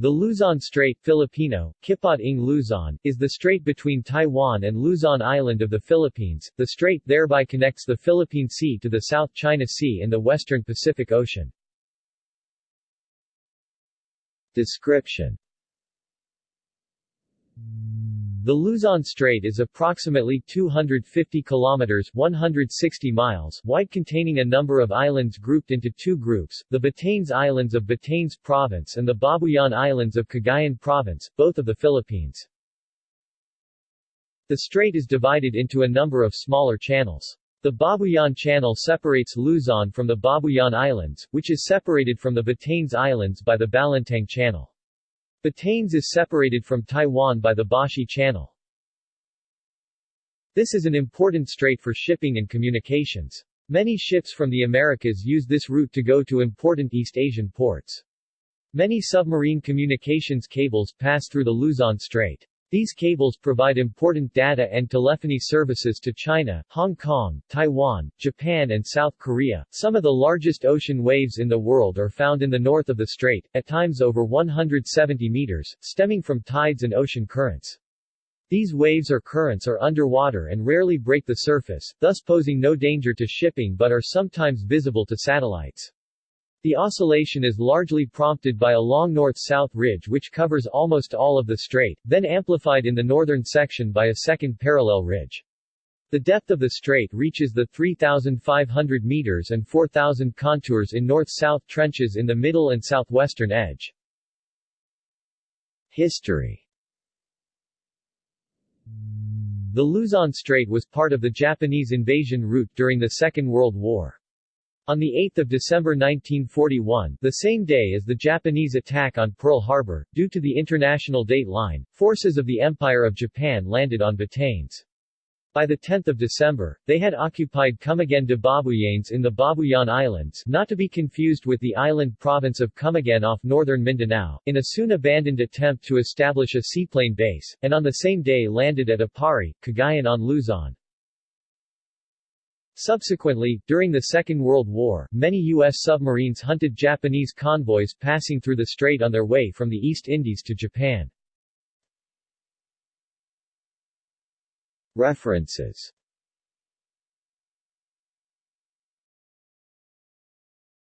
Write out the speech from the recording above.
The Luzon Strait Filipino, Kipot ng Luzon, is the strait between Taiwan and Luzon Island of the Philippines. The strait thereby connects the Philippine Sea to the South China Sea and the western Pacific Ocean. Description the Luzon Strait is approximately 250 kilometers 160 miles wide containing a number of islands grouped into two groups, the Batanes Islands of Batanes Province and the Babuyan Islands of Cagayan Province, both of the Philippines. The strait is divided into a number of smaller channels. The Babuyan Channel separates Luzon from the Babuyan Islands, which is separated from the Batanes Islands by the Balintang Channel. Batanes is separated from Taiwan by the Bashi Channel. This is an important strait for shipping and communications. Many ships from the Americas use this route to go to important East Asian ports. Many submarine communications cables pass through the Luzon Strait. These cables provide important data and telephony services to China, Hong Kong, Taiwan, Japan and South Korea. Some of the largest ocean waves in the world are found in the north of the strait, at times over 170 meters, stemming from tides and ocean currents. These waves or currents are underwater and rarely break the surface, thus posing no danger to shipping but are sometimes visible to satellites. The oscillation is largely prompted by a long north-south ridge which covers almost all of the strait, then amplified in the northern section by a second parallel ridge. The depth of the strait reaches the 3,500 meters and 4,000 contours in north-south trenches in the middle and southwestern edge. History The Luzon Strait was part of the Japanese invasion route during the Second World War. On 8 December 1941, the same day as the Japanese attack on Pearl Harbor, due to the international date line, forces of the Empire of Japan landed on Batanes. By 10 December, they had occupied Camiguin de Babuyanes in the Babuyan Islands not to be confused with the island province of Camiguin off northern Mindanao, in a soon-abandoned attempt to establish a seaplane base, and on the same day landed at Aparri, Cagayan on Luzon. Subsequently, during the Second World War, many U.S. submarines hunted Japanese convoys passing through the strait on their way from the East Indies to Japan. References